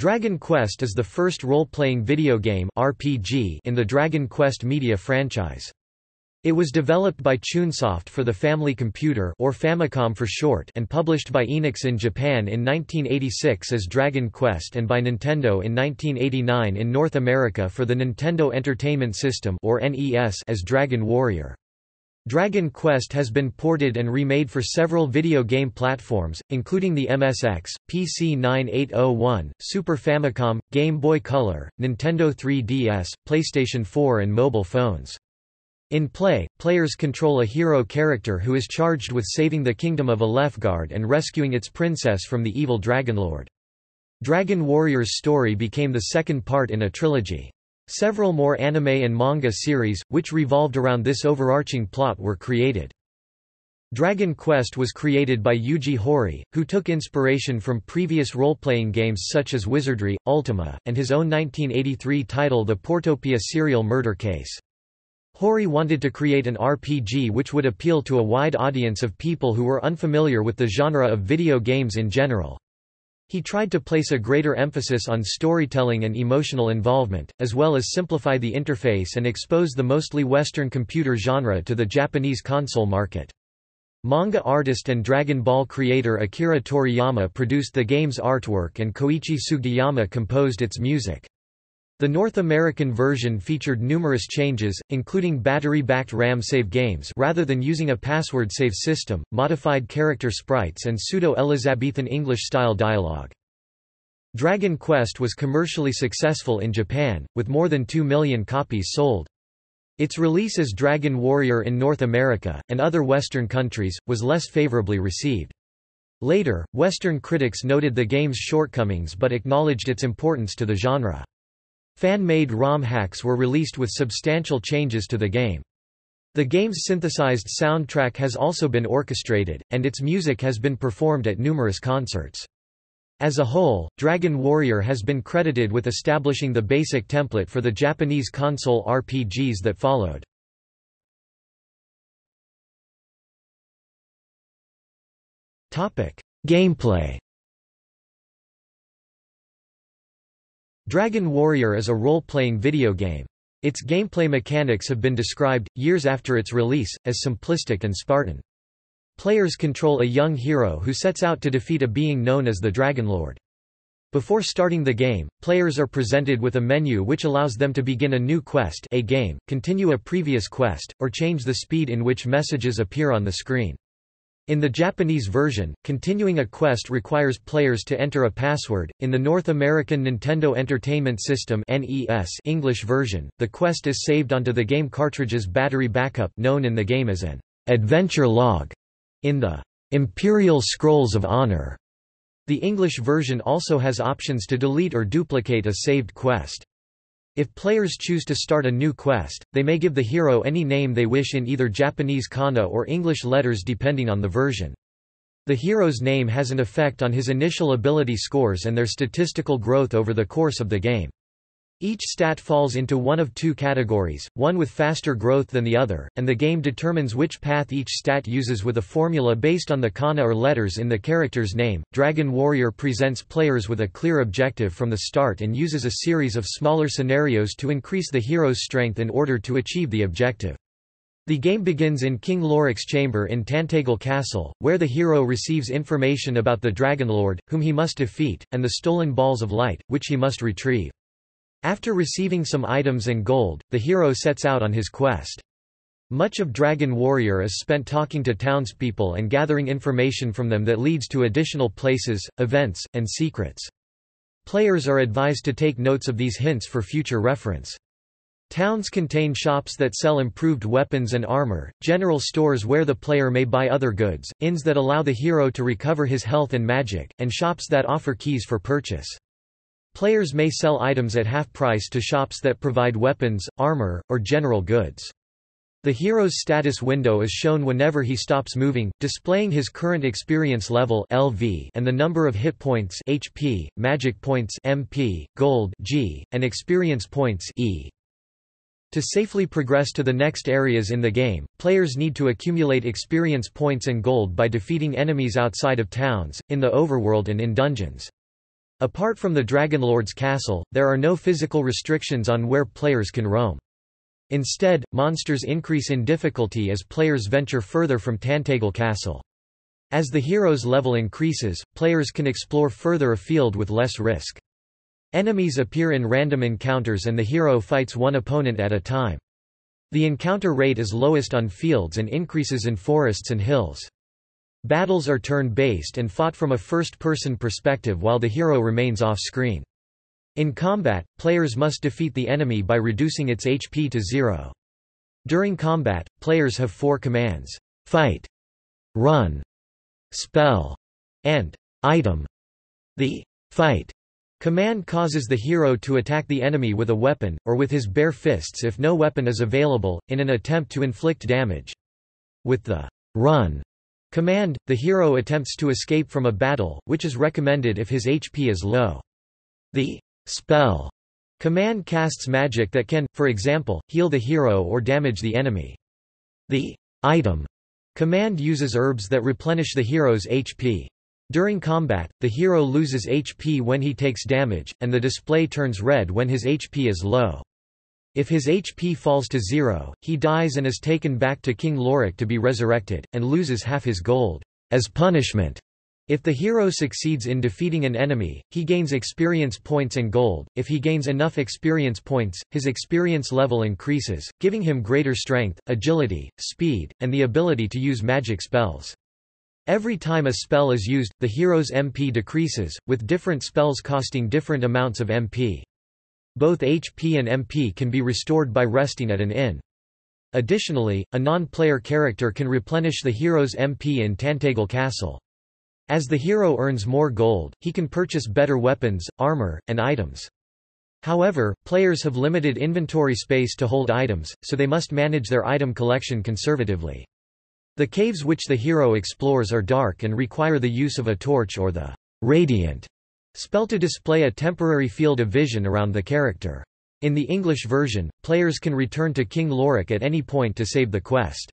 Dragon Quest is the first role-playing video game RPG in the Dragon Quest media franchise. It was developed by Chunsoft for the Family Computer or Famicom for short and published by Enix in Japan in 1986 as Dragon Quest and by Nintendo in 1989 in North America for the Nintendo Entertainment System or NES as Dragon Warrior. Dragon Quest has been ported and remade for several video game platforms, including the MSX, PC 9801, Super Famicom, Game Boy Color, Nintendo 3DS, PlayStation 4 and mobile phones. In play, players control a hero character who is charged with saving the kingdom of Alefgard and rescuing its princess from the evil Dragonlord. Dragon Warrior's story became the second part in a trilogy. Several more anime and manga series, which revolved around this overarching plot were created. Dragon Quest was created by Yuji Horii, who took inspiration from previous role-playing games such as Wizardry, Ultima, and his own 1983 title The Portopia Serial Murder Case. Horii wanted to create an RPG which would appeal to a wide audience of people who were unfamiliar with the genre of video games in general. He tried to place a greater emphasis on storytelling and emotional involvement, as well as simplify the interface and expose the mostly Western computer genre to the Japanese console market. Manga artist and Dragon Ball creator Akira Toriyama produced the game's artwork and Koichi Sugiyama composed its music. The North American version featured numerous changes, including battery-backed RAM save games rather than using a password save system, modified character sprites and pseudo-Elizabethan English-style dialogue. Dragon Quest was commercially successful in Japan, with more than 2 million copies sold. Its release as Dragon Warrior in North America, and other Western countries, was less favorably received. Later, Western critics noted the game's shortcomings but acknowledged its importance to the genre. Fan-made ROM hacks were released with substantial changes to the game. The game's synthesized soundtrack has also been orchestrated, and its music has been performed at numerous concerts. As a whole, Dragon Warrior has been credited with establishing the basic template for the Japanese console RPGs that followed. Gameplay Dragon Warrior is a role-playing video game. Its gameplay mechanics have been described, years after its release, as simplistic and Spartan. Players control a young hero who sets out to defeat a being known as the Dragonlord. Before starting the game, players are presented with a menu which allows them to begin a new quest a game, continue a previous quest, or change the speed in which messages appear on the screen. In the Japanese version, continuing a quest requires players to enter a password. In the North American Nintendo Entertainment System (NES) English version, the quest is saved onto the game cartridge's battery backup, known in the game as an adventure log. In the Imperial Scrolls of Honor, the English version also has options to delete or duplicate a saved quest. If players choose to start a new quest, they may give the hero any name they wish in either Japanese kana or English letters depending on the version. The hero's name has an effect on his initial ability scores and their statistical growth over the course of the game. Each stat falls into one of two categories, one with faster growth than the other, and the game determines which path each stat uses with a formula based on the kana or letters in the character's name. Dragon Warrior presents players with a clear objective from the start and uses a series of smaller scenarios to increase the hero's strength in order to achieve the objective. The game begins in King Lorik's chamber in Tantegel Castle, where the hero receives information about the Dragonlord, whom he must defeat, and the stolen Balls of Light, which he must retrieve. After receiving some items and gold, the hero sets out on his quest. Much of Dragon Warrior is spent talking to townspeople and gathering information from them that leads to additional places, events, and secrets. Players are advised to take notes of these hints for future reference. Towns contain shops that sell improved weapons and armor, general stores where the player may buy other goods, inns that allow the hero to recover his health and magic, and shops that offer keys for purchase. Players may sell items at half price to shops that provide weapons, armor, or general goods. The hero's status window is shown whenever he stops moving, displaying his current experience level (LV) and the number of hit points (HP), magic points (MP), gold (G), and experience points (E). To safely progress to the next areas in the game, players need to accumulate experience points and gold by defeating enemies outside of towns, in the overworld and in dungeons. Apart from the Dragonlord's castle, there are no physical restrictions on where players can roam. Instead, monsters increase in difficulty as players venture further from Tantegel Castle. As the hero's level increases, players can explore further afield with less risk. Enemies appear in random encounters and the hero fights one opponent at a time. The encounter rate is lowest on fields and increases in forests and hills. Battles are turn-based and fought from a first-person perspective while the hero remains off-screen. In combat, players must defeat the enemy by reducing its HP to zero. During combat, players have four commands, fight, run, spell, and item. The fight command causes the hero to attack the enemy with a weapon, or with his bare fists if no weapon is available, in an attempt to inflict damage. With the run command, the hero attempts to escape from a battle, which is recommended if his HP is low. The Spell command casts magic that can, for example, heal the hero or damage the enemy. The item command uses herbs that replenish the hero's HP. During combat, the hero loses HP when he takes damage, and the display turns red when his HP is low. If his HP falls to zero, he dies and is taken back to King Lorik to be resurrected, and loses half his gold. As punishment, if the hero succeeds in defeating an enemy, he gains experience points and gold. If he gains enough experience points, his experience level increases, giving him greater strength, agility, speed, and the ability to use magic spells. Every time a spell is used, the hero's MP decreases, with different spells costing different amounts of MP. Both HP and MP can be restored by resting at an inn. Additionally, a non-player character can replenish the hero's MP in Tantegel Castle. As the hero earns more gold, he can purchase better weapons, armor, and items. However, players have limited inventory space to hold items, so they must manage their item collection conservatively. The caves which the hero explores are dark and require the use of a torch or the radiant spell to display a temporary field of vision around the character. In the English version, players can return to King Lorik at any point to save the quest.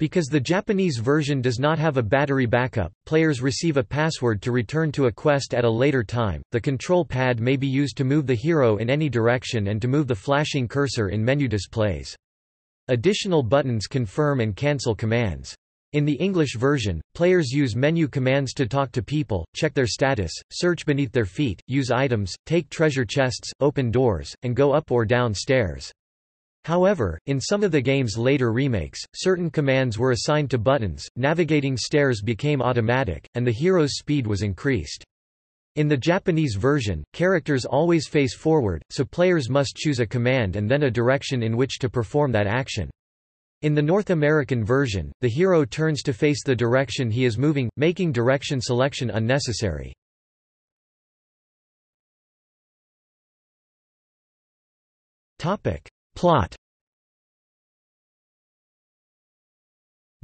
Because the Japanese version does not have a battery backup, players receive a password to return to a quest at a later time. The control pad may be used to move the hero in any direction and to move the flashing cursor in menu displays. Additional buttons confirm and cancel commands. In the English version, players use menu commands to talk to people, check their status, search beneath their feet, use items, take treasure chests, open doors, and go up or down stairs. However, in some of the game's later remakes, certain commands were assigned to buttons, navigating stairs became automatic, and the hero's speed was increased. In the Japanese version, characters always face forward, so players must choose a command and then a direction in which to perform that action. In the North American version, the hero turns to face the direction he is moving, making direction selection unnecessary. Topic: Plot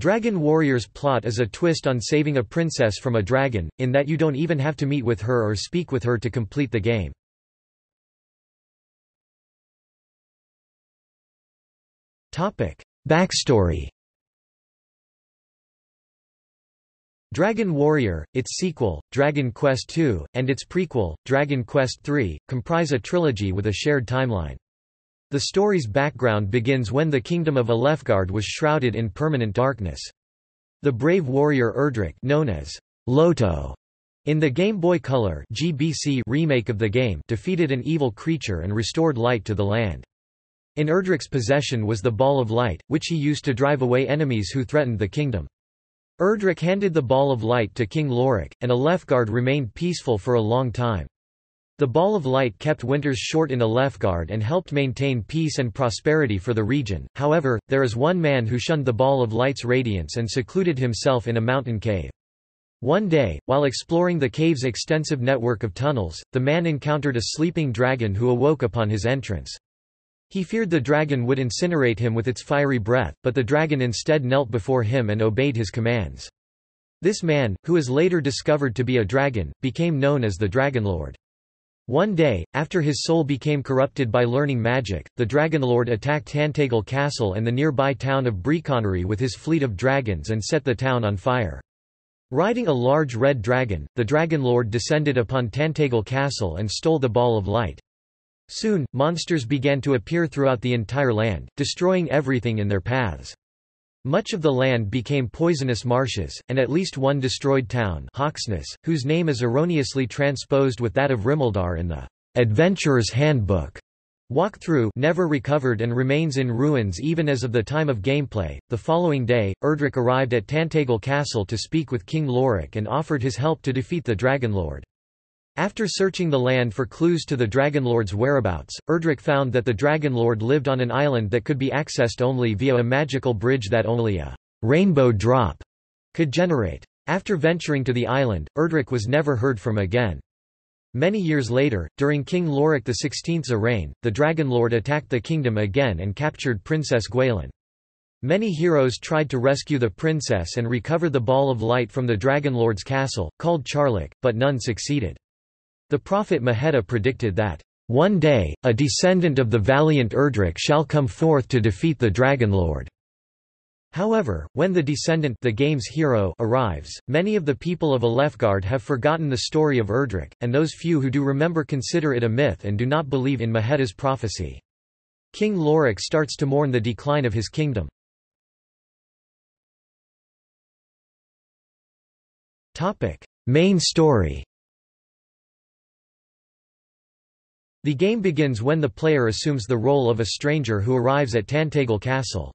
Dragon Warrior's plot is a twist on saving a princess from a dragon, in that you don't even have to meet with her or speak with her to complete the game. Backstory Dragon Warrior, its sequel, Dragon Quest II, and its prequel, Dragon Quest III, comprise a trilogy with a shared timeline. The story's background begins when the kingdom of Alefgard was shrouded in permanent darkness. The brave warrior Erdrick known as Loto in the Game Boy Color (GBC) remake of the game defeated an evil creature and restored light to the land. In Erdrick's possession was the Ball of Light, which he used to drive away enemies who threatened the kingdom. Erdrick handed the Ball of Light to King Lorik, and Alefgard remained peaceful for a long time. The Ball of Light kept winters short in Alefgard and helped maintain peace and prosperity for the region, however, there is one man who shunned the Ball of Light's radiance and secluded himself in a mountain cave. One day, while exploring the cave's extensive network of tunnels, the man encountered a sleeping dragon who awoke upon his entrance. He feared the dragon would incinerate him with its fiery breath, but the dragon instead knelt before him and obeyed his commands. This man, who is later discovered to be a dragon, became known as the Dragonlord. One day, after his soul became corrupted by learning magic, the Dragonlord attacked Tantegel Castle and the nearby town of Brecconary with his fleet of dragons and set the town on fire. Riding a large red dragon, the Dragonlord descended upon Tantegel Castle and stole the Ball of Light. Soon, monsters began to appear throughout the entire land, destroying everything in their paths. Much of the land became poisonous marshes, and at least one destroyed town Hauksness, whose name is erroneously transposed with that of Rimuldar in the Adventurer's Handbook. Walkthrough never recovered and remains in ruins even as of the time of gameplay. The following day, Erdrick arrived at Tantegel Castle to speak with King Lorik and offered his help to defeat the Dragonlord. After searching the land for clues to the Dragonlord's whereabouts, Erdrick found that the Dragonlord lived on an island that could be accessed only via a magical bridge that only a rainbow drop could generate. After venturing to the island, Erdrick was never heard from again. Many years later, during King Lorik XVI's reign, the Dragonlord attacked the kingdom again and captured Princess Gwaelin. Many heroes tried to rescue the princess and recover the Ball of Light from the Dragonlord's castle, called Charlock, but none succeeded. The prophet Mahetta predicted that, "...one day, a descendant of the valiant Erdrick shall come forth to defeat the Dragonlord." However, when the descendant the game's hero arrives, many of the people of Alefgard have forgotten the story of Erdrick, and those few who do remember consider it a myth and do not believe in Mahetta's prophecy. King Lorik starts to mourn the decline of his kingdom. Main story The game begins when the player assumes the role of a stranger who arrives at Tantegel Castle.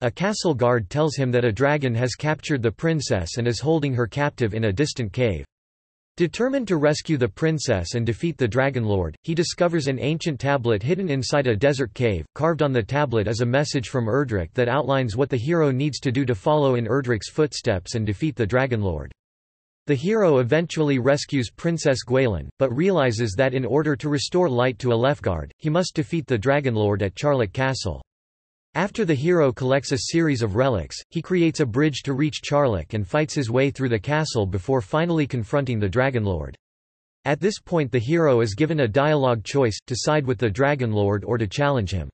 A castle guard tells him that a dragon has captured the princess and is holding her captive in a distant cave. Determined to rescue the princess and defeat the dragon lord, he discovers an ancient tablet hidden inside a desert cave. Carved on the tablet is a message from Erdrick that outlines what the hero needs to do to follow in Erdrick's footsteps and defeat the Dragonlord. The hero eventually rescues Princess Gwaelin, but realizes that in order to restore light to Alefgard, he must defeat the Dragonlord at Charlock Castle. After the hero collects a series of relics, he creates a bridge to reach Charlock and fights his way through the castle before finally confronting the Dragonlord. At this point the hero is given a dialogue choice, to side with the Dragonlord or to challenge him.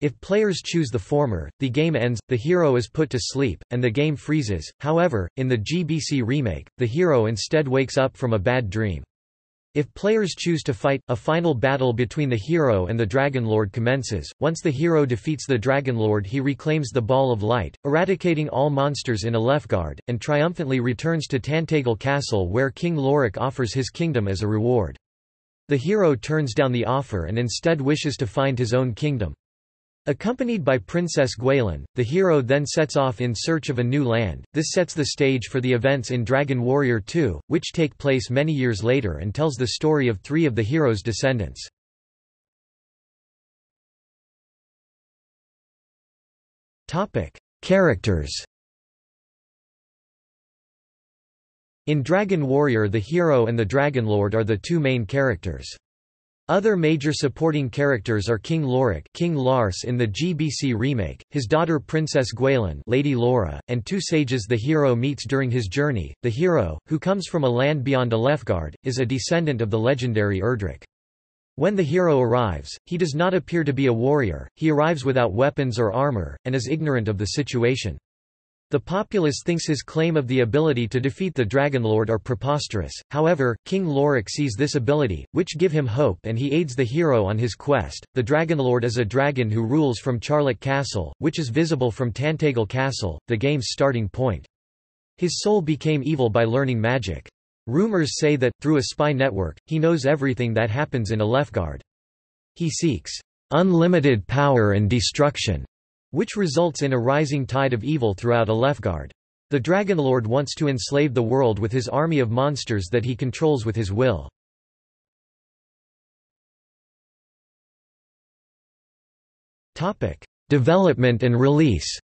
If players choose the former, the game ends, the hero is put to sleep, and the game freezes. However, in the GBC remake, the hero instead wakes up from a bad dream. If players choose to fight, a final battle between the hero and the Dragon Lord commences. Once the hero defeats the Dragon Lord, he reclaims the Ball of Light, eradicating all monsters in Alefgard, and triumphantly returns to Tantegel Castle where King Lorik offers his kingdom as a reward. The hero turns down the offer and instead wishes to find his own kingdom. Accompanied by Princess Gwaelin, the hero then sets off in search of a new land. This sets the stage for the events in Dragon Warrior 2, which take place many years later and tells the story of three of the hero's descendants. Topic: Characters. In Dragon Warrior the hero and the Dragonlord are the two main characters. Other major supporting characters are King Lorik King Lars in the GBC remake, his daughter Princess Gwaelin Lady Laura, and two sages the hero meets during his journey. The hero, who comes from a land beyond Alefgard, is a descendant of the legendary Erdrick. When the hero arrives, he does not appear to be a warrior, he arrives without weapons or armor, and is ignorant of the situation. The populace thinks his claim of the ability to defeat the Dragonlord are preposterous, however, King Lorik sees this ability, which give him hope and he aids the hero on his quest. The Dragonlord is a dragon who rules from Charlock Castle, which is visible from Tantegel Castle, the game's starting point. His soul became evil by learning magic. Rumors say that, through a spy network, he knows everything that happens in Alefgard. He seeks unlimited power and destruction which results in a rising tide of evil throughout Alefgard. The Dragonlord wants to enslave the world with his army of monsters that he controls with his will. Development and release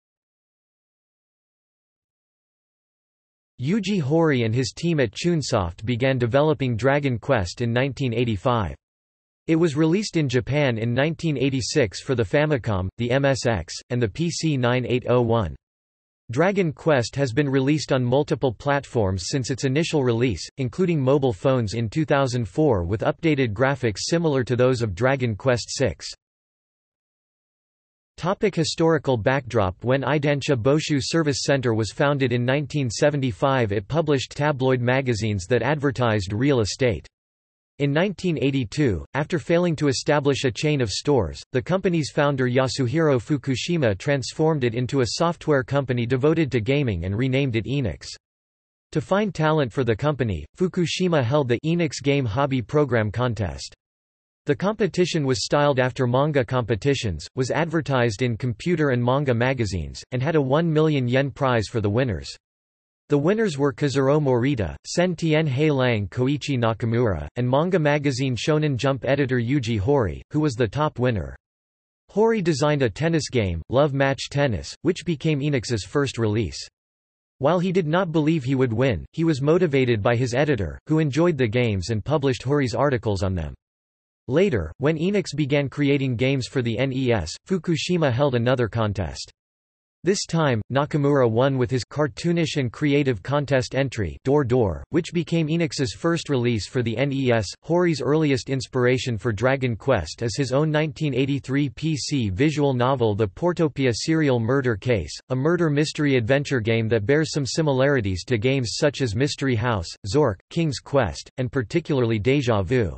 Yuji Horii and his team at Chunsoft began developing Dragon Quest in 1985. It was released in Japan in 1986 for the Famicom, the MSX, and the PC 9801. Dragon Quest has been released on multiple platforms since its initial release, including mobile phones in 2004 with updated graphics similar to those of Dragon Quest VI. Topic historical backdrop When Eidansha Boshu Service Center was founded in 1975 it published tabloid magazines that advertised real estate. In 1982, after failing to establish a chain of stores, the company's founder Yasuhiro Fukushima transformed it into a software company devoted to gaming and renamed it Enix. To find talent for the company, Fukushima held the Enix Game Hobby Program Contest. The competition was styled after manga competitions, was advertised in computer and manga magazines, and had a 1 million yen prize for the winners. The winners were Kazuro Morita, Sen Tien Hei Lang Koichi Nakamura, and manga magazine Shonen Jump editor Yuji Horii, who was the top winner. Horii designed a tennis game, Love Match Tennis, which became Enix's first release. While he did not believe he would win, he was motivated by his editor, who enjoyed the games and published Horii's articles on them. Later, when Enix began creating games for the NES, Fukushima held another contest. This time, Nakamura won with his cartoonish and creative contest entry Door Door, which became Enix's first release for the NES. Horii's earliest inspiration for Dragon Quest is his own 1983 PC visual novel The Portopia Serial Murder Case, a murder mystery adventure game that bears some similarities to games such as Mystery House, Zork, King's Quest, and particularly Deja Vu.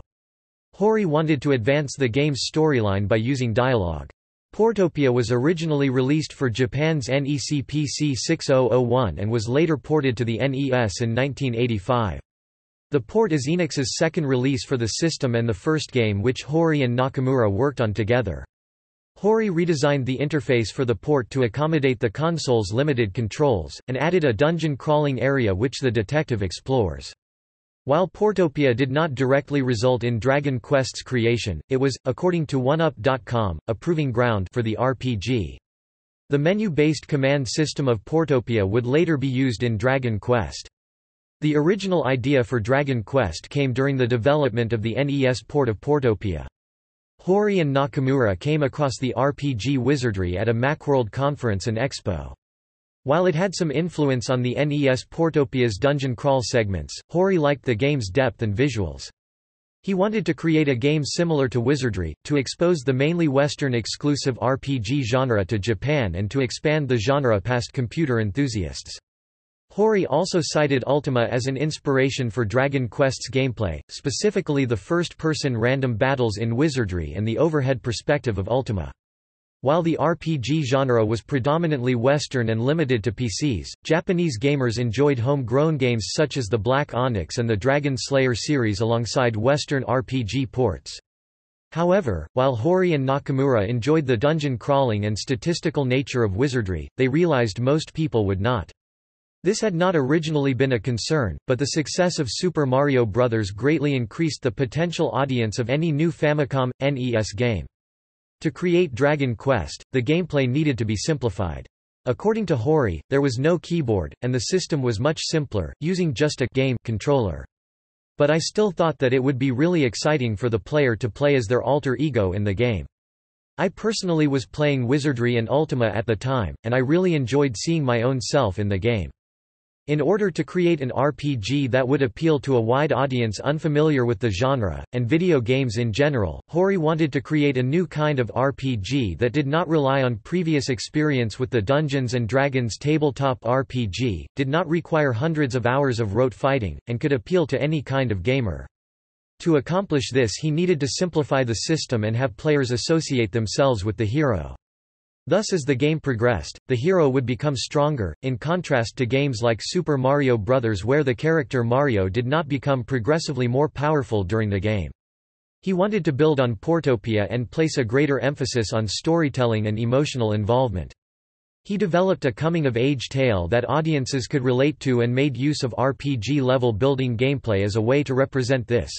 Horii wanted to advance the game's storyline by using dialogue. Portopia was originally released for Japan's NEC PC 6001 and was later ported to the NES in 1985. The port is Enix's second release for the system and the first game which Horii and Nakamura worked on together. Horii redesigned the interface for the port to accommodate the console's limited controls, and added a dungeon crawling area which the detective explores. While Portopia did not directly result in Dragon Quest's creation, it was, according to OneUp.com, a proving ground for the RPG. The menu-based command system of Portopia would later be used in Dragon Quest. The original idea for Dragon Quest came during the development of the NES port of Portopia. Horii and Nakamura came across the RPG wizardry at a Macworld conference and expo. While it had some influence on the NES Portopia's dungeon crawl segments, Horii liked the game's depth and visuals. He wanted to create a game similar to Wizardry, to expose the mainly Western-exclusive RPG genre to Japan and to expand the genre past computer enthusiasts. Horii also cited Ultima as an inspiration for Dragon Quest's gameplay, specifically the first-person random battles in Wizardry and the overhead perspective of Ultima. While the RPG genre was predominantly Western and limited to PCs, Japanese gamers enjoyed home-grown games such as the Black Onyx and the Dragon Slayer series alongside Western RPG ports. However, while Horii and Nakamura enjoyed the dungeon crawling and statistical nature of wizardry, they realized most people would not. This had not originally been a concern, but the success of Super Mario Bros. greatly increased the potential audience of any new Famicom, NES game. To create Dragon Quest, the gameplay needed to be simplified. According to Horii, there was no keyboard, and the system was much simpler, using just a game controller. But I still thought that it would be really exciting for the player to play as their alter ego in the game. I personally was playing Wizardry and Ultima at the time, and I really enjoyed seeing my own self in the game. In order to create an RPG that would appeal to a wide audience unfamiliar with the genre, and video games in general, Horii wanted to create a new kind of RPG that did not rely on previous experience with the Dungeons & Dragons tabletop RPG, did not require hundreds of hours of rote fighting, and could appeal to any kind of gamer. To accomplish this he needed to simplify the system and have players associate themselves with the hero. Thus as the game progressed, the hero would become stronger, in contrast to games like Super Mario Bros. where the character Mario did not become progressively more powerful during the game. He wanted to build on Portopia and place a greater emphasis on storytelling and emotional involvement. He developed a coming-of-age tale that audiences could relate to and made use of RPG-level building gameplay as a way to represent this.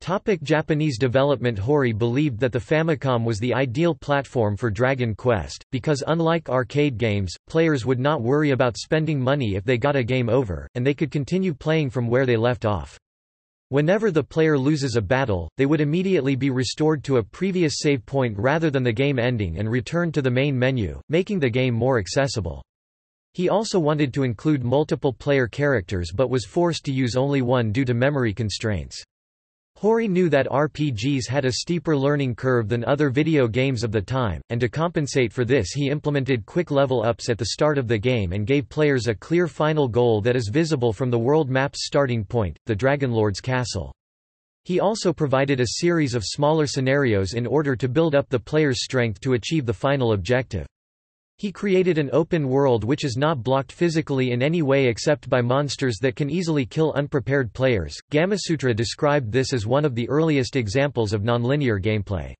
Topic Japanese development Horii believed that the Famicom was the ideal platform for Dragon Quest, because unlike arcade games, players would not worry about spending money if they got a game over, and they could continue playing from where they left off. Whenever the player loses a battle, they would immediately be restored to a previous save point rather than the game ending and return to the main menu, making the game more accessible. He also wanted to include multiple player characters but was forced to use only one due to memory constraints. Horii knew that RPGs had a steeper learning curve than other video games of the time, and to compensate for this he implemented quick level ups at the start of the game and gave players a clear final goal that is visible from the world map's starting point, the Dragonlord's castle. He also provided a series of smaller scenarios in order to build up the player's strength to achieve the final objective. He created an open world which is not blocked physically in any way except by monsters that can easily kill unprepared players. Gamasutra described this as one of the earliest examples of nonlinear gameplay.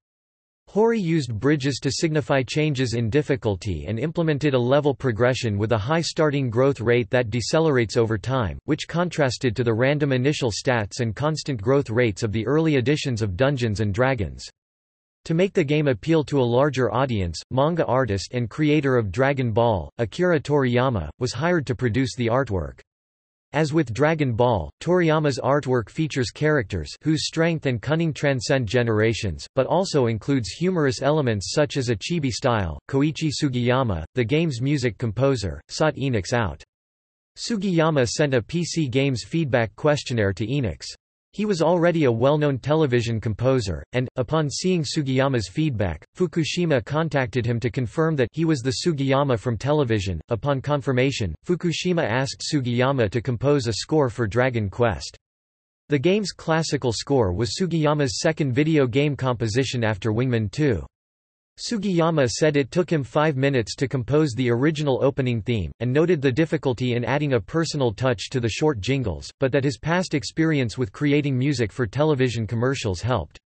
Horii used bridges to signify changes in difficulty and implemented a level progression with a high starting growth rate that decelerates over time, which contrasted to the random initial stats and constant growth rates of the early editions of Dungeons & Dragons. To make the game appeal to a larger audience, manga artist and creator of Dragon Ball, Akira Toriyama, was hired to produce the artwork. As with Dragon Ball, Toriyama's artwork features characters whose strength and cunning transcend generations, but also includes humorous elements such as a chibi style. Koichi Sugiyama, the game's music composer, sought Enix out. Sugiyama sent a PC Games feedback questionnaire to Enix. He was already a well-known television composer, and, upon seeing Sugiyama's feedback, Fukushima contacted him to confirm that he was the Sugiyama from television. Upon confirmation, Fukushima asked Sugiyama to compose a score for Dragon Quest. The game's classical score was Sugiyama's second video game composition after Wingman 2. Sugiyama said it took him five minutes to compose the original opening theme, and noted the difficulty in adding a personal touch to the short jingles, but that his past experience with creating music for television commercials helped.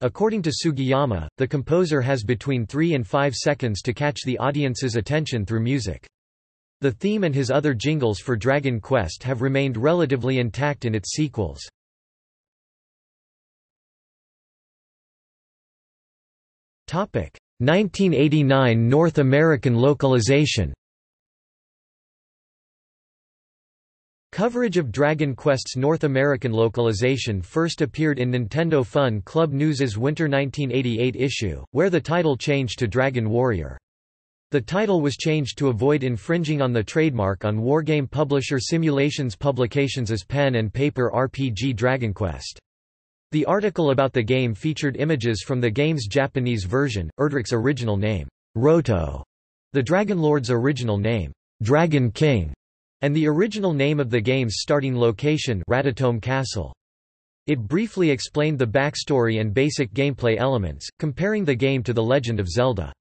According to Sugiyama, the composer has between three and five seconds to catch the audience's attention through music. The theme and his other jingles for Dragon Quest have remained relatively intact in its sequels. 1989 North American localization. Coverage of Dragon Quest's North American localization first appeared in Nintendo Fun Club News's Winter 1988 issue, where the title changed to Dragon Warrior. The title was changed to avoid infringing on the trademark on wargame publisher Simulations Publications' pen and paper RPG Dragon Quest. The article about the game featured images from the game's Japanese version, Erdrick's original name, Roto, the Dragonlord's original name, Dragon King, and the original name of the game's starting location Radatome Castle. It briefly explained the backstory and basic gameplay elements, comparing the game to The Legend of Zelda.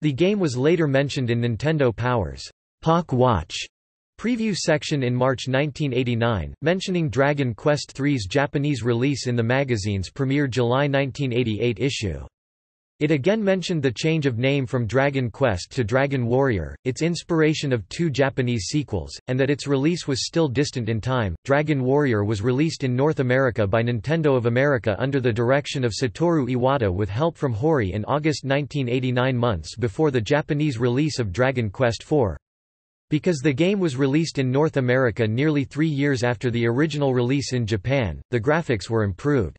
The game was later mentioned in Nintendo Power's Pak Watch Preview section in March 1989, mentioning Dragon Quest III's Japanese release in the magazine's premiere July 1988 issue. It again mentioned the change of name from Dragon Quest to Dragon Warrior, its inspiration of two Japanese sequels, and that its release was still distant in time. Dragon Warrior was released in North America by Nintendo of America under the direction of Satoru Iwata with help from Horii in August 1989 months before the Japanese release of Dragon Quest IV. Because the game was released in North America nearly three years after the original release in Japan, the graphics were improved.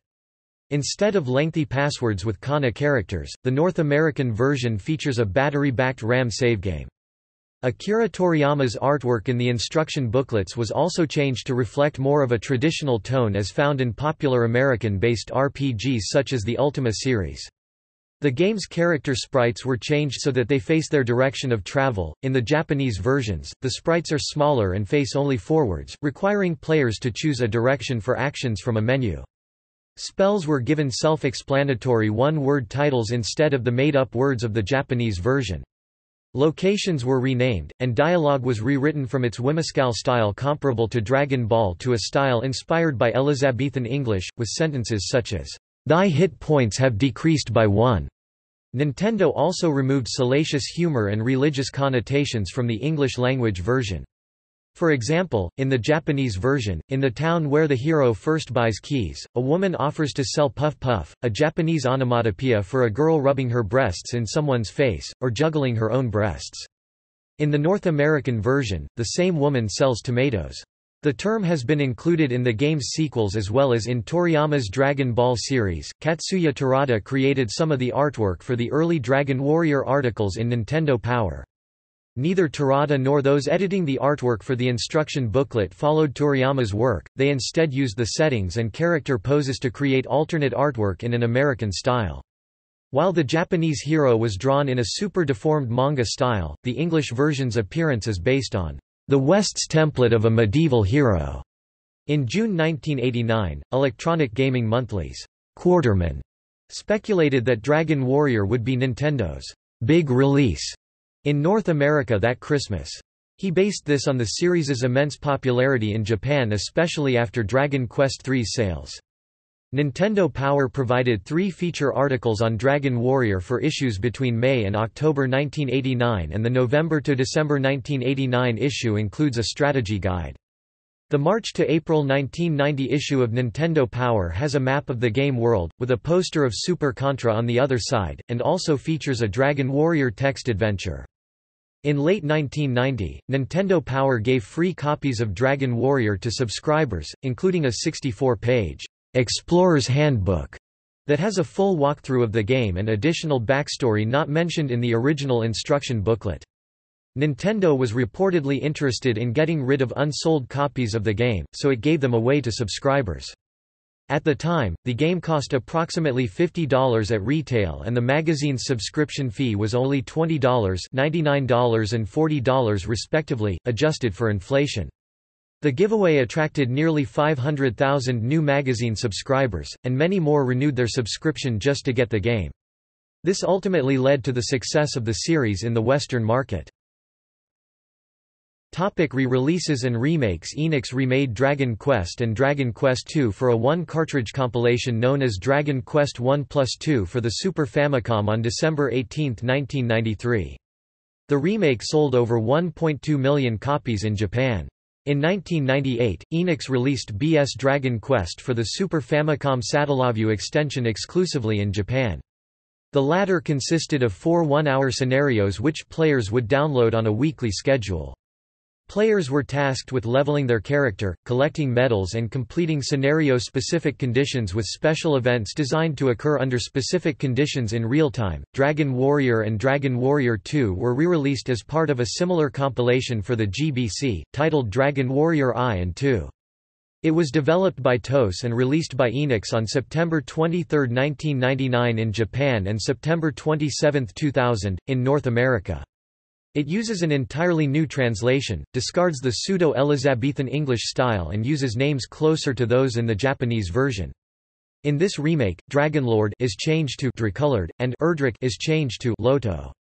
Instead of lengthy passwords with kana characters, the North American version features a battery-backed RAM save game. Akira Toriyama's artwork in the instruction booklets was also changed to reflect more of a traditional tone as found in popular American-based RPGs such as the Ultima series. The game's character sprites were changed so that they face their direction of travel. In the Japanese versions, the sprites are smaller and face only forwards, requiring players to choose a direction for actions from a menu. Spells were given self-explanatory one-word titles instead of the made-up words of the Japanese version. Locations were renamed, and dialogue was rewritten from its whimsical style comparable to Dragon Ball to a style inspired by Elizabethan English, with sentences such as, Thy hit points have decreased by one. Nintendo also removed salacious humor and religious connotations from the English-language version. For example, in the Japanese version, in the town where the hero first buys keys, a woman offers to sell Puff Puff, a Japanese onomatopoeia for a girl rubbing her breasts in someone's face, or juggling her own breasts. In the North American version, the same woman sells tomatoes. The term has been included in the game's sequels as well as in Toriyama's Dragon Ball series. Katsuya Terada created some of the artwork for the early Dragon Warrior articles in Nintendo Power. Neither Terada nor those editing the artwork for the instruction booklet followed Toriyama's work, they instead used the settings and character poses to create alternate artwork in an American style. While the Japanese hero was drawn in a super-deformed manga style, the English version's appearance is based on the West's template of a medieval hero. In June 1989, Electronic Gaming Monthly's Quartermann speculated that Dragon Warrior would be Nintendo's big release in North America that Christmas. He based this on the series' immense popularity in Japan especially after Dragon Quest III's sales. Nintendo Power provided three feature articles on Dragon Warrior for issues between May and October 1989 and the November to December 1989 issue includes a strategy guide. The March to April 1990 issue of Nintendo Power has a map of the game world, with a poster of Super Contra on the other side, and also features a Dragon Warrior text adventure. In late 1990, Nintendo Power gave free copies of Dragon Warrior to subscribers, including a 64-page Explorer's Handbook that has a full walkthrough of the game and additional backstory not mentioned in the original instruction booklet. Nintendo was reportedly interested in getting rid of unsold copies of the game, so it gave them away to subscribers. At the time, the game cost approximately $50 at retail and the magazine's subscription fee was only $20 $99 and $40 respectively, adjusted for inflation. The giveaway attracted nearly 500,000 new magazine subscribers, and many more renewed their subscription just to get the game. This ultimately led to the success of the series in the Western market. Re-releases and remakes Enix remade Dragon Quest and Dragon Quest II for a one-cartridge compilation known as Dragon Quest 1 plus 2 for the Super Famicom on December 18, 1993. The remake sold over 1.2 million copies in Japan. In 1998, Enix released BS Dragon Quest for the Super Famicom Satellaview extension exclusively in Japan. The latter consisted of four one-hour scenarios which players would download on a weekly schedule. Players were tasked with leveling their character, collecting medals and completing scenario-specific conditions with special events designed to occur under specific conditions in real time. Dragon Warrior and Dragon Warrior 2 were re-released as part of a similar compilation for the GBC, titled Dragon Warrior I and II. It was developed by TOS and released by Enix on September 23, 1999 in Japan and September 27, 2000, in North America. It uses an entirely new translation, discards the pseudo-Elizabethan English style and uses names closer to those in the Japanese version. In this remake, Dragonlord is changed to Dracolord, and Erdrick is changed to Loto.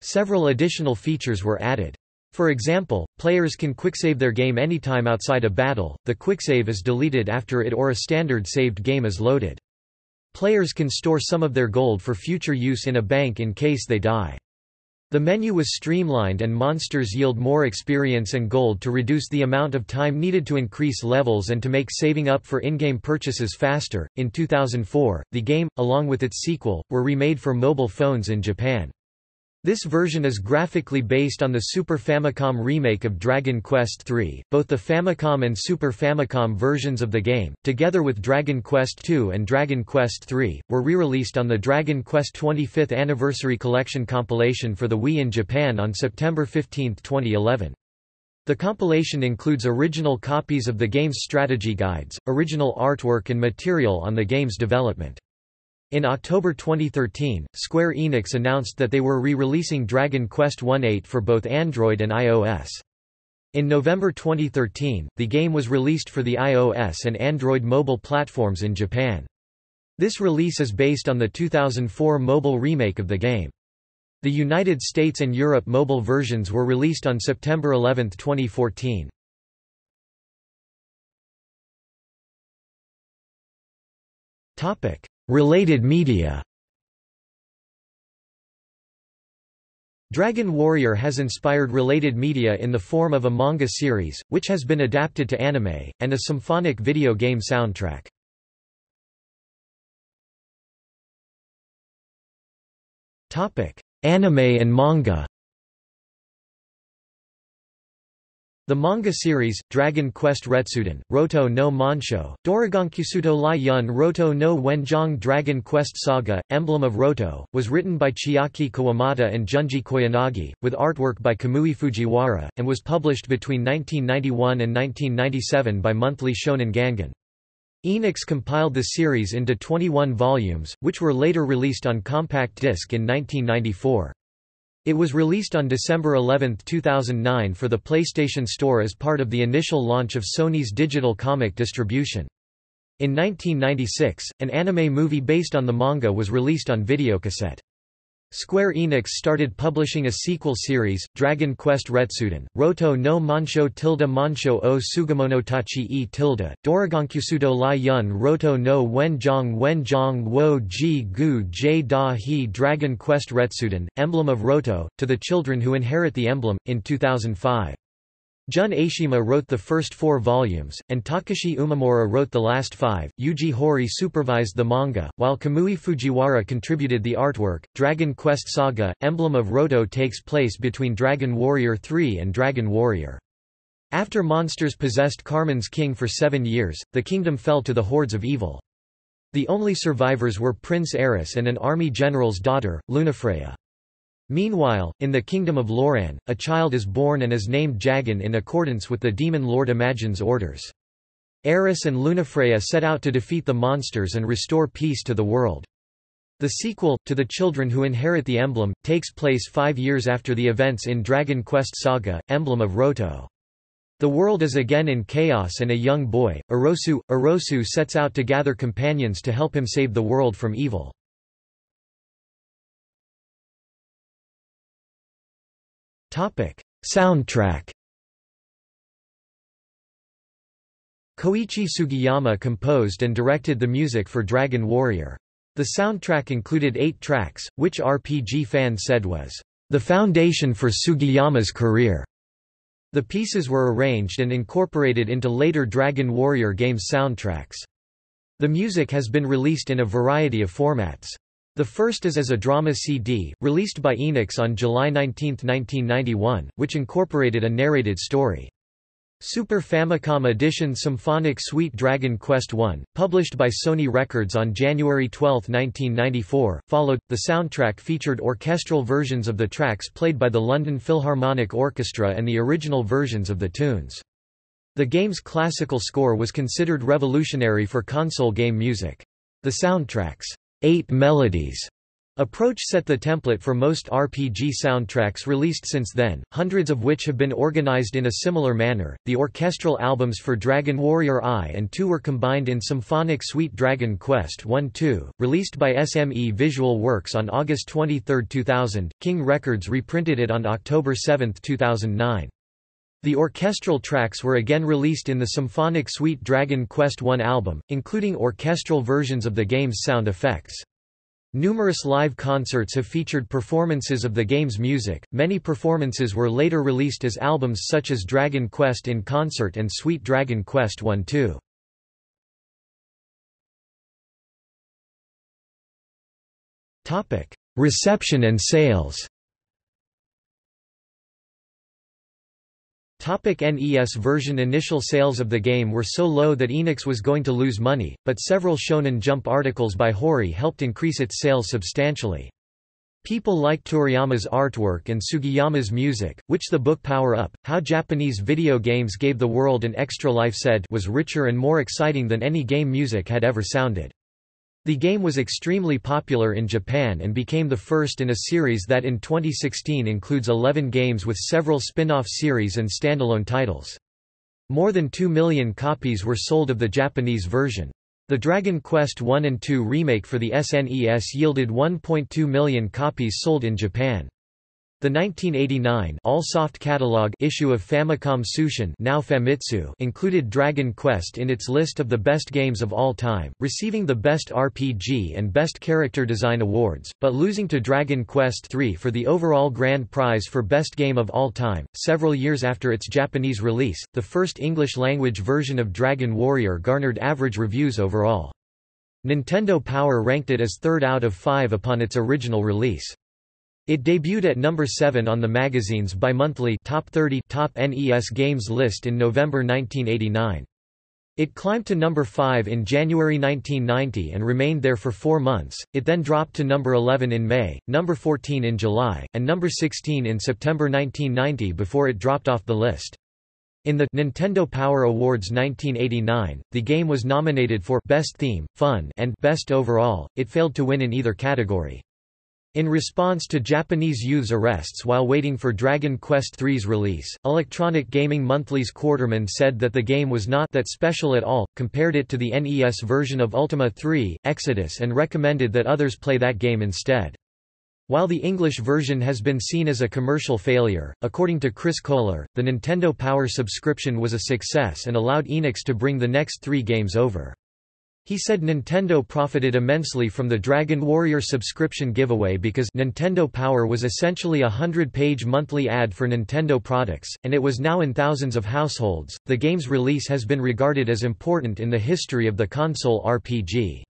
Several additional features were added. For example, players can quicksave their game anytime outside a battle, the quicksave is deleted after it or a standard saved game is loaded. Players can store some of their gold for future use in a bank in case they die. The menu was streamlined and monsters yield more experience and gold to reduce the amount of time needed to increase levels and to make saving up for in-game purchases faster. In 2004, the game, along with its sequel, were remade for mobile phones in Japan. This version is graphically based on the Super Famicom remake of Dragon Quest III. Both the Famicom and Super Famicom versions of the game, together with Dragon Quest II and Dragon Quest III, were re-released on the Dragon Quest 25th Anniversary Collection compilation for the Wii in Japan on September 15, 2011. The compilation includes original copies of the game's strategy guides, original artwork and material on the game's development. In October 2013, Square Enix announced that they were re-releasing Dragon Quest 1.8 for both Android and iOS. In November 2013, the game was released for the iOS and Android mobile platforms in Japan. This release is based on the 2004 mobile remake of the game. The United States and Europe mobile versions were released on September 11, 2014. Topic: Related media Dragon Warrior has inspired related media in the form of a manga series, which has been adapted to anime, and a symphonic video game soundtrack. Anime and manga The manga series, Dragon Quest Retsuden, Roto no Monsho, Dorogonkyusuto Lai Yun Roto no Wenjong Dragon Quest Saga, Emblem of Roto, was written by Chiaki Kawamata and Junji Koyanagi, with artwork by Kamui Fujiwara, and was published between 1991 and 1997 by Monthly Shonen Gangan. Enix compiled the series into 21 volumes, which were later released on compact disc in 1994. It was released on December 11, 2009 for the PlayStation Store as part of the initial launch of Sony's digital comic distribution. In 1996, an anime movie based on the manga was released on videocassette. Square Enix started publishing a sequel series, Dragon Quest Retsuden, Roto no Monsho tilde Monsho o Sugamonotachi e tilde, Dorogonkyusudo Lai Yun Roto no Wenjong Wenjong wo ji gu j da he Dragon Quest Retsuden, Emblem of Roto, to the children who inherit the emblem, in 2005. Jun Eishima wrote the first four volumes, and Takashi Umemura wrote the last five. Yuji Horii supervised the manga, while Kamui Fujiwara contributed the artwork. Dragon Quest Saga Emblem of Roto takes place between Dragon Warrior III and Dragon Warrior. After monsters possessed Carmen's king for seven years, the kingdom fell to the hordes of evil. The only survivors were Prince Eris and an army general's daughter, Lunafreya. Meanwhile, in the kingdom of Loran, a child is born and is named Jagan in accordance with the demon lord Imagin's orders. Eris and Lunafreya set out to defeat the monsters and restore peace to the world. The sequel, To the Children Who Inherit the Emblem, takes place five years after the events in Dragon Quest Saga, Emblem of Roto. The world is again in chaos and a young boy, Orosu, Orosu sets out to gather companions to help him save the world from evil. Soundtrack. Koichi Sugiyama composed and directed the music for Dragon Warrior. The soundtrack included eight tracks, which RPG fans said was the foundation for Sugiyama's career. The pieces were arranged and incorporated into later Dragon Warrior games soundtracks. The music has been released in a variety of formats. The first is as a drama CD, released by Enix on July 19, 1991, which incorporated a narrated story. Super Famicom Edition Symphonic Suite Dragon Quest I, published by Sony Records on January 12, 1994, followed. The soundtrack featured orchestral versions of the tracks played by the London Philharmonic Orchestra and the original versions of the tunes. The game's classical score was considered revolutionary for console game music. The soundtrack's eight melodies approach set the template for most RPG soundtracks released since then, hundreds of which have been organized in a similar manner. The orchestral albums for Dragon Warrior I and II were combined in Symphonic Suite Dragon Quest I-II, released by SME Visual Works on August 23, 2000. King Records reprinted it on October 7, 2009. The orchestral tracks were again released in the Symphonic Suite Dragon Quest I album, including orchestral versions of the game's sound effects. Numerous live concerts have featured performances of the game's music. Many performances were later released as albums such as Dragon Quest in Concert and Sweet Dragon Quest I II. Topic: Reception and sales. Topic NES version Initial sales of the game were so low that Enix was going to lose money, but several Shonen Jump articles by Horii helped increase its sales substantially. People liked Toriyama's artwork and Sugiyama's music, which the book Power Up, How Japanese Video Games Gave the World an Extra Life said was richer and more exciting than any game music had ever sounded. The game was extremely popular in Japan and became the first in a series that in 2016 includes 11 games with several spin-off series and standalone titles. More than 2 million copies were sold of the Japanese version. The Dragon Quest I and II remake for the SNES yielded 1.2 million copies sold in Japan. The 1989 All Soft Catalog issue of Famicom Tsushin now Famitsu included Dragon Quest in its list of the best games of all time, receiving the Best RPG and Best Character Design awards, but losing to Dragon Quest III for the overall grand prize for Best Game of All Time. Several years after its Japanese release, the first English-language version of Dragon Warrior garnered average reviews overall. Nintendo Power ranked it as third out of five upon its original release. It debuted at number 7 on the magazine's bi-monthly Top 30 Top NES Games list in November 1989. It climbed to number 5 in January 1990 and remained there for four months, it then dropped to number 11 in May, number 14 in July, and number 16 in September 1990 before it dropped off the list. In the Nintendo Power Awards 1989, the game was nominated for Best Theme, Fun and Best Overall, it failed to win in either category. In response to Japanese youth's arrests while waiting for Dragon Quest III's release, Electronic Gaming Monthly's Quartermann said that the game was not that special at all, compared it to the NES version of Ultima 3, Exodus and recommended that others play that game instead. While the English version has been seen as a commercial failure, according to Chris Kohler, the Nintendo Power subscription was a success and allowed Enix to bring the next three games over. He said Nintendo profited immensely from the Dragon Warrior subscription giveaway because Nintendo Power was essentially a hundred-page monthly ad for Nintendo products, and it was now in thousands of households. The game's release has been regarded as important in the history of the console RPG.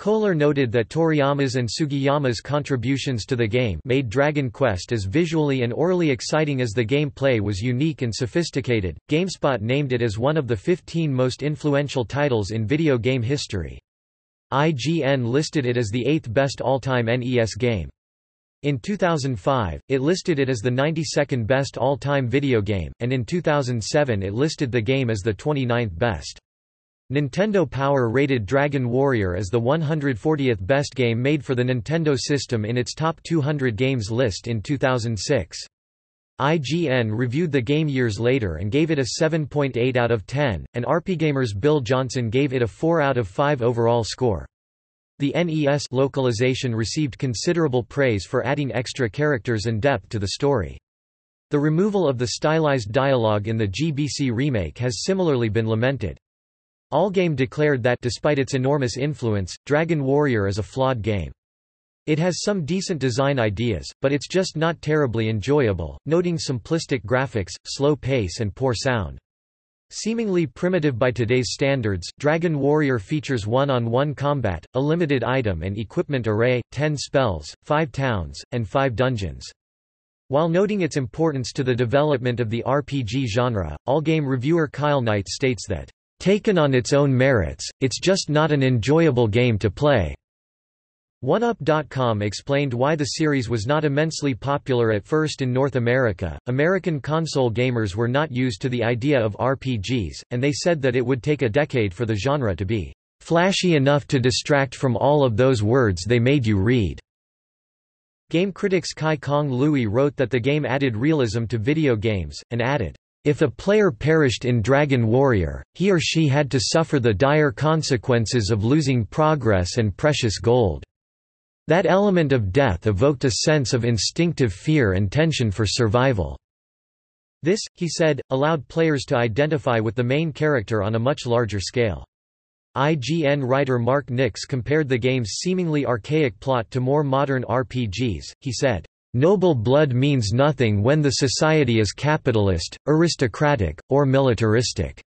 Kohler noted that Toriyama's and Sugiyama's contributions to the game made Dragon Quest as visually and aurally exciting as the gameplay was unique and sophisticated. GameSpot named it as one of the 15 most influential titles in video game history. IGN listed it as the eighth best all-time NES game. In 2005, it listed it as the 92nd best all-time video game, and in 2007 it listed the game as the 29th best. Nintendo Power rated Dragon Warrior as the 140th best game made for the Nintendo system in its Top 200 Games list in 2006. IGN reviewed the game years later and gave it a 7.8 out of 10, and RPGamer's Bill Johnson gave it a 4 out of 5 overall score. The NES localization received considerable praise for adding extra characters and depth to the story. The removal of the stylized dialogue in the GBC remake has similarly been lamented. Allgame declared that despite its enormous influence, Dragon Warrior is a flawed game. It has some decent design ideas, but it's just not terribly enjoyable, noting simplistic graphics, slow pace and poor sound. Seemingly primitive by today's standards, Dragon Warrior features one-on-one -on -one combat, a limited item and equipment array, 10 spells, 5 towns, and 5 dungeons. While noting its importance to the development of the RPG genre, Allgame reviewer Kyle Knight states that Taken on its own merits, it's just not an enjoyable game to play. OneUp.com explained why the series was not immensely popular at first in North America. American console gamers were not used to the idea of RPGs, and they said that it would take a decade for the genre to be flashy enough to distract from all of those words they made you read. Game critics Chi Kong Lui wrote that the game added realism to video games, and added, if a player perished in Dragon Warrior, he or she had to suffer the dire consequences of losing progress and precious gold. That element of death evoked a sense of instinctive fear and tension for survival. This, he said, allowed players to identify with the main character on a much larger scale. IGN writer Marc Nix compared the game's seemingly archaic plot to more modern RPGs, he said, Noble blood means nothing when the society is capitalist, aristocratic, or militaristic.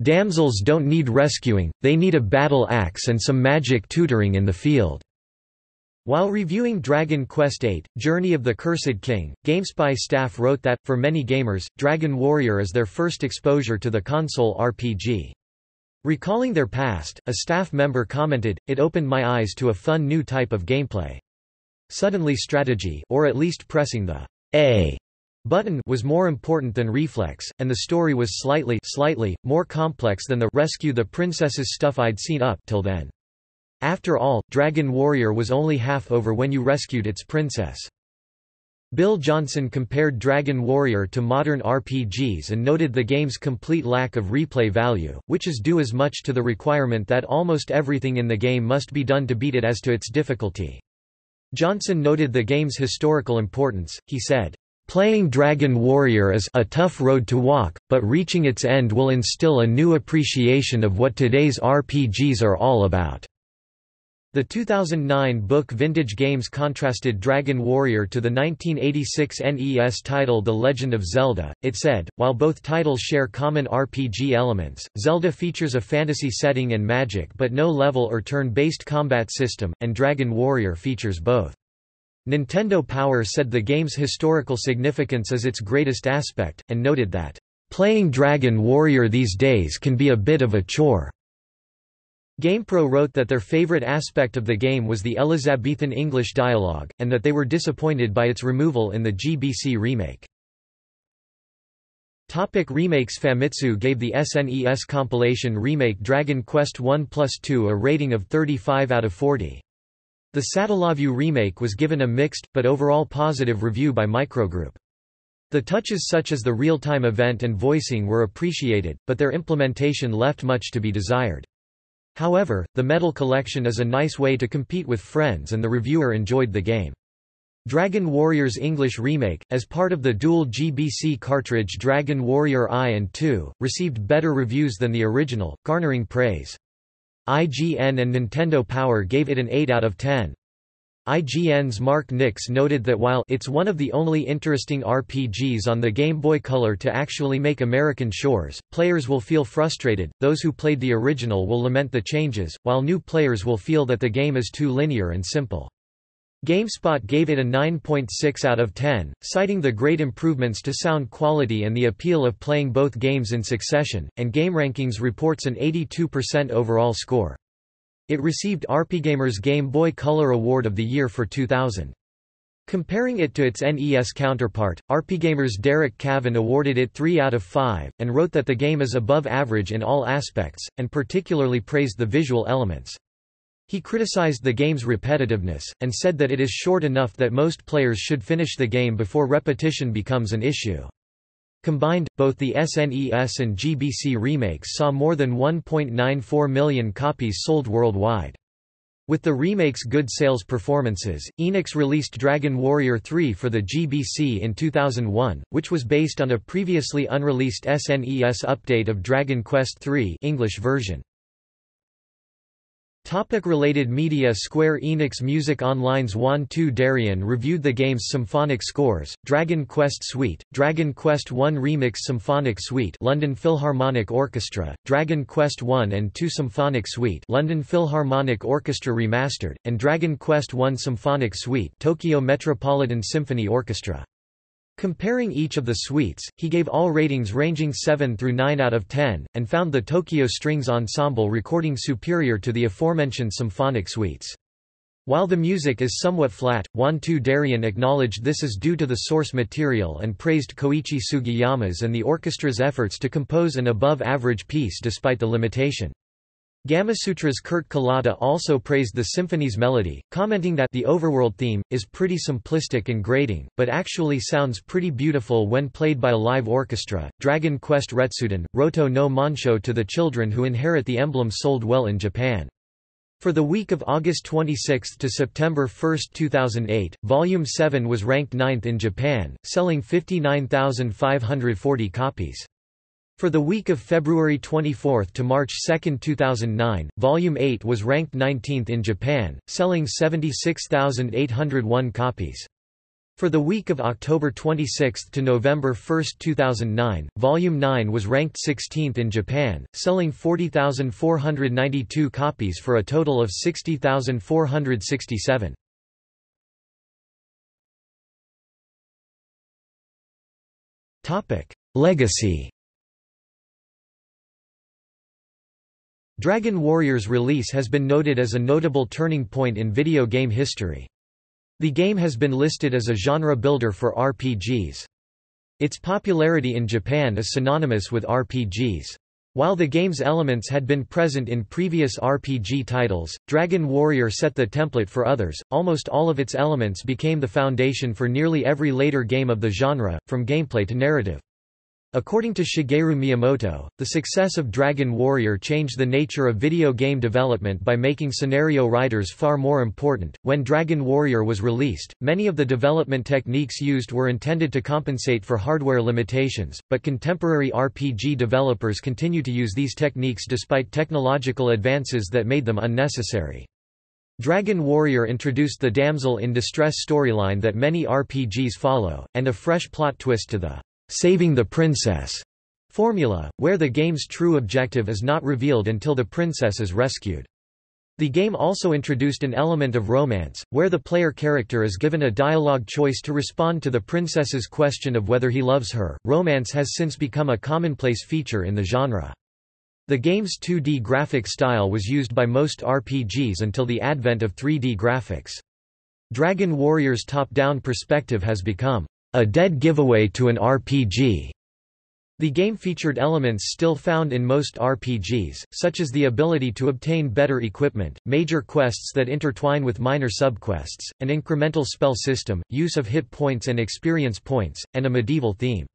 Damsels don't need rescuing, they need a battle axe and some magic tutoring in the field. While reviewing Dragon Quest VIII, Journey of the Cursed King, GameSpy staff wrote that, for many gamers, Dragon Warrior is their first exposure to the console RPG. Recalling their past, a staff member commented, it opened my eyes to a fun new type of gameplay. Suddenly strategy or at least pressing the A button was more important than reflex, and the story was slightly slightly more complex than the rescue the princess's stuff I'd seen up till then. After all, Dragon Warrior was only half over when you rescued its princess. Bill Johnson compared Dragon Warrior to modern RPGs and noted the game's complete lack of replay value, which is due as much to the requirement that almost everything in the game must be done to beat it as to its difficulty. Johnson noted the game's historical importance, he said, Playing Dragon Warrior is a tough road to walk, but reaching its end will instill a new appreciation of what today's RPGs are all about. The 2009 book Vintage Games contrasted Dragon Warrior to the 1986 NES title The Legend of Zelda. It said, while both titles share common RPG elements, Zelda features a fantasy setting and magic but no level or turn-based combat system, and Dragon Warrior features both. Nintendo Power said the game's historical significance is its greatest aspect, and noted that, "...playing Dragon Warrior these days can be a bit of a chore." GamePro wrote that their favorite aspect of the game was the Elizabethan English dialogue, and that they were disappointed by its removal in the GBC remake. Topic remakes Famitsu gave the SNES compilation remake Dragon Quest I Plus 2 a rating of 35 out of 40. The Satellaview remake was given a mixed, but overall positive review by Microgroup. The touches such as the real-time event and voicing were appreciated, but their implementation left much to be desired. However, the medal collection is a nice way to compete with friends and the reviewer enjoyed the game. Dragon Warrior's English remake, as part of the dual GBC cartridge Dragon Warrior I and II, received better reviews than the original, garnering praise. IGN and Nintendo Power gave it an 8 out of 10. IGN's Marc Nix noted that while it's one of the only interesting RPGs on the Game Boy Color to actually make American shores, players will feel frustrated, those who played the original will lament the changes, while new players will feel that the game is too linear and simple. GameSpot gave it a 9.6 out of 10, citing the great improvements to sound quality and the appeal of playing both games in succession, and GameRankings reports an 82% overall score. It received RPGamer's Game Boy Color Award of the Year for 2000. Comparing it to its NES counterpart, RPGamer's Derek Cavan awarded it 3 out of 5, and wrote that the game is above average in all aspects, and particularly praised the visual elements. He criticized the game's repetitiveness, and said that it is short enough that most players should finish the game before repetition becomes an issue. Combined, both the SNES and GBC remakes saw more than 1.94 million copies sold worldwide. With the remake's good sales performances, Enix released Dragon Warrior 3 for the GBC in 2001, which was based on a previously unreleased SNES update of Dragon Quest III English version. Topic related media Square Enix Music Online's Juan2Darien reviewed the game's symphonic scores, Dragon Quest Suite, Dragon Quest I Remix Symphonic Suite London Philharmonic Orchestra, Dragon Quest I and II Symphonic Suite London Philharmonic Orchestra Remastered, and Dragon Quest I Symphonic Suite Tokyo Metropolitan Symphony Orchestra. Comparing each of the suites, he gave all ratings ranging 7 through 9 out of 10, and found the Tokyo Strings Ensemble recording superior to the aforementioned symphonic suites. While the music is somewhat flat, 2 Darien acknowledged this is due to the source material and praised Koichi Sugiyama's and the orchestra's efforts to compose an above-average piece despite the limitation. Gamasutra's Kurt Kalata also praised the symphony's melody, commenting that the overworld theme, is pretty simplistic and grating, but actually sounds pretty beautiful when played by a live orchestra. Dragon Quest Retsuden, Roto oh no Monsho to the children who inherit the emblem sold well in Japan. For the week of August 26 to September 1, 2008, Volume 7 was ranked 9th in Japan, selling 59,540 copies. For the week of February 24 to March 2, 2009, Volume 8 was ranked 19th in Japan, selling 76,801 copies. For the week of October 26 to November 1, 2009, Volume 9 was ranked 16th in Japan, selling 40,492 copies for a total of 60,467. Legacy Dragon Warrior's release has been noted as a notable turning point in video game history. The game has been listed as a genre builder for RPGs. Its popularity in Japan is synonymous with RPGs. While the game's elements had been present in previous RPG titles, Dragon Warrior set the template for others. Almost all of its elements became the foundation for nearly every later game of the genre, from gameplay to narrative. According to Shigeru Miyamoto, the success of Dragon Warrior changed the nature of video game development by making scenario writers far more important. When Dragon Warrior was released, many of the development techniques used were intended to compensate for hardware limitations, but contemporary RPG developers continue to use these techniques despite technological advances that made them unnecessary. Dragon Warrior introduced the damsel in distress storyline that many RPGs follow, and a fresh plot twist to the saving the princess formula, where the game's true objective is not revealed until the princess is rescued. The game also introduced an element of romance, where the player character is given a dialogue choice to respond to the princess's question of whether he loves her. Romance has since become a commonplace feature in the genre. The game's 2D graphic style was used by most RPGs until the advent of 3D graphics. Dragon Warrior's top-down perspective has become a dead giveaway to an RPG. The game featured elements still found in most RPGs, such as the ability to obtain better equipment, major quests that intertwine with minor subquests, an incremental spell system, use of hit points and experience points, and a medieval theme.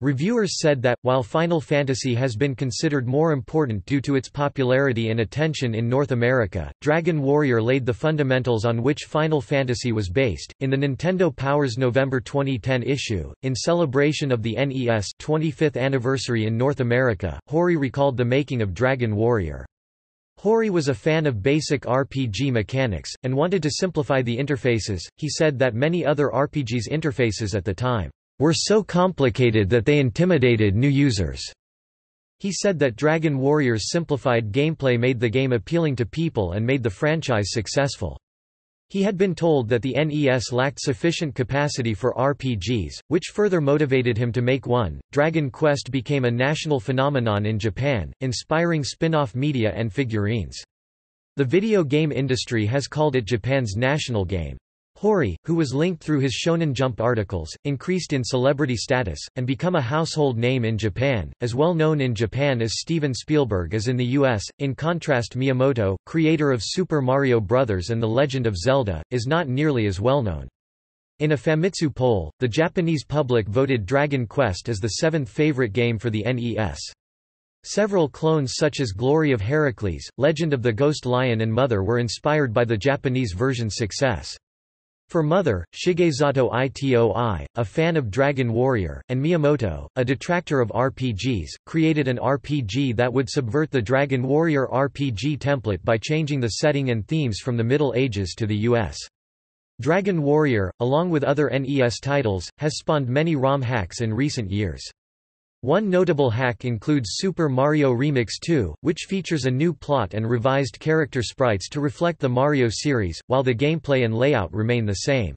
Reviewers said that, while Final Fantasy has been considered more important due to its popularity and attention in North America, Dragon Warrior laid the fundamentals on which Final Fantasy was based. In the Nintendo Power's November 2010 issue, in celebration of the NES 25th anniversary in North America, Horii recalled the making of Dragon Warrior. Horii was a fan of basic RPG mechanics, and wanted to simplify the interfaces. He said that many other RPGs' interfaces at the time were so complicated that they intimidated new users. He said that Dragon Warrior's simplified gameplay made the game appealing to people and made the franchise successful. He had been told that the NES lacked sufficient capacity for RPGs, which further motivated him to make one. Dragon Quest became a national phenomenon in Japan, inspiring spin-off media and figurines. The video game industry has called it Japan's national game. Horii, who was linked through his Shonen Jump articles, increased in celebrity status, and become a household name in Japan, as well known in Japan as Steven Spielberg as in the US. In contrast Miyamoto, creator of Super Mario Bros. and The Legend of Zelda, is not nearly as well known. In a Famitsu poll, the Japanese public voted Dragon Quest as the seventh favorite game for the NES. Several clones such as Glory of Heracles, Legend of the Ghost Lion and Mother were inspired by the Japanese version's success. For Mother, Shigezato Itoi, a fan of Dragon Warrior, and Miyamoto, a detractor of RPGs, created an RPG that would subvert the Dragon Warrior RPG template by changing the setting and themes from the Middle Ages to the US. Dragon Warrior, along with other NES titles, has spawned many ROM hacks in recent years. One notable hack includes Super Mario Remix 2, which features a new plot and revised character sprites to reflect the Mario series, while the gameplay and layout remain the same.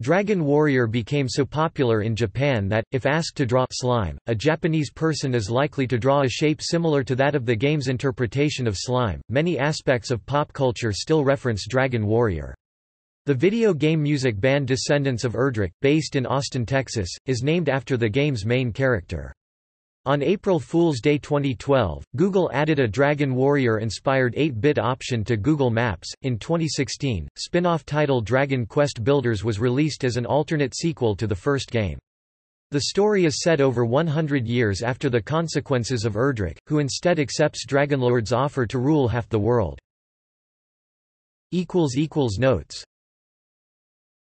Dragon Warrior became so popular in Japan that, if asked to draw slime, a Japanese person is likely to draw a shape similar to that of the game's interpretation of slime. Many aspects of pop culture still reference Dragon Warrior. The video game music band Descendants of Erdrick, based in Austin, Texas, is named after the game's main character. On April Fool's Day 2012, Google added a Dragon Warrior-inspired 8-bit option to Google Maps. In 2016, spin-off title Dragon Quest Builders was released as an alternate sequel to the first game. The story is set over 100 years after the consequences of Erdrick, who instead accepts Dragonlord's offer to rule half the world. Notes